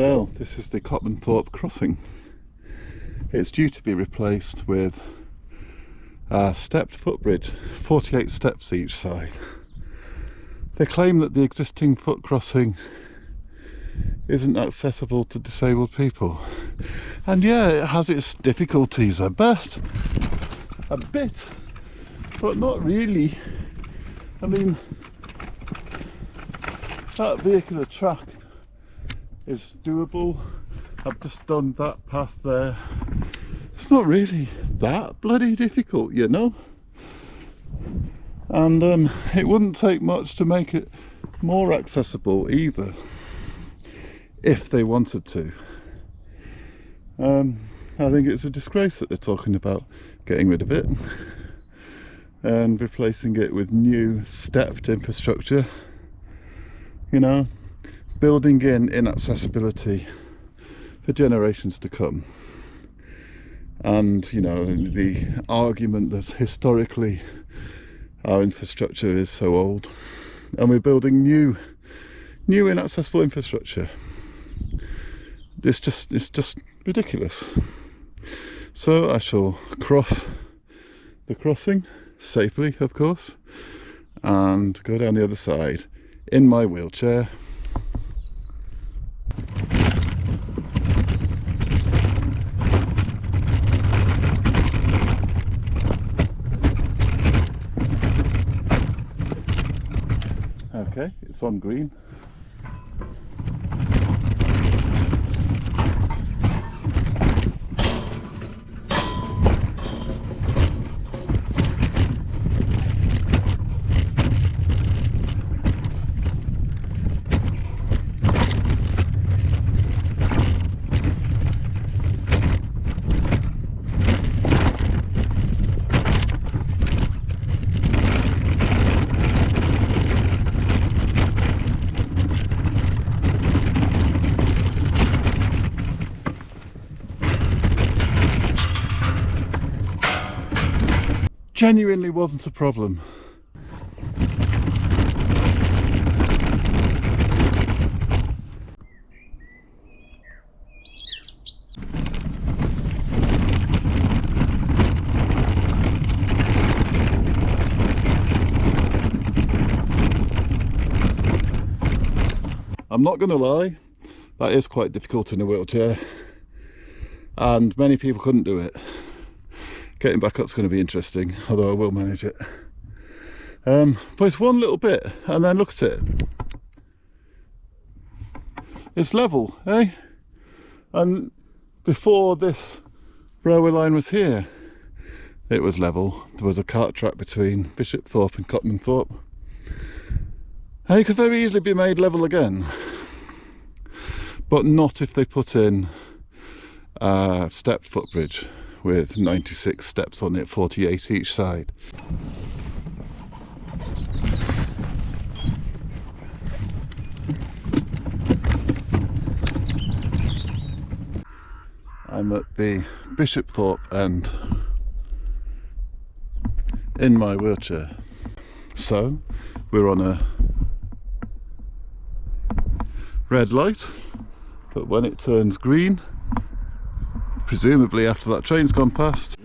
this is the Copmanthorpe crossing. It's due to be replaced with a stepped footbridge, 48 steps each side. They claim that the existing foot crossing isn't accessible to disabled people. And yeah, it has its difficulties, I bet. A bit, but not really. I mean, that vehicular track is doable. I've just done that path there. It's not really that bloody difficult, you know? And um, it wouldn't take much to make it more accessible either, if they wanted to. Um, I think it's a disgrace that they're talking about getting rid of it and replacing it with new stepped infrastructure you know building in inaccessibility for generations to come. And you know the argument that historically our infrastructure is so old and we're building new new inaccessible infrastructure. It's just it's just ridiculous. So I shall cross the crossing safely of course and go down the other side in my wheelchair okay it's on green genuinely wasn't a problem. I'm not going to lie, that is quite difficult in a wheelchair and many people couldn't do it getting back up is going to be interesting although I will manage it. Um, but it's one little bit and then look at it. It's level eh? And before this railway line was here it was level. There was a cart track between Bishopthorpe and Copmanthorpe and it could very easily be made level again but not if they put in a stepped footbridge with 96 steps on it, 48 each side. I'm at the Bishopthorpe end in my wheelchair. So we're on a red light, but when it turns green presumably after that train's gone past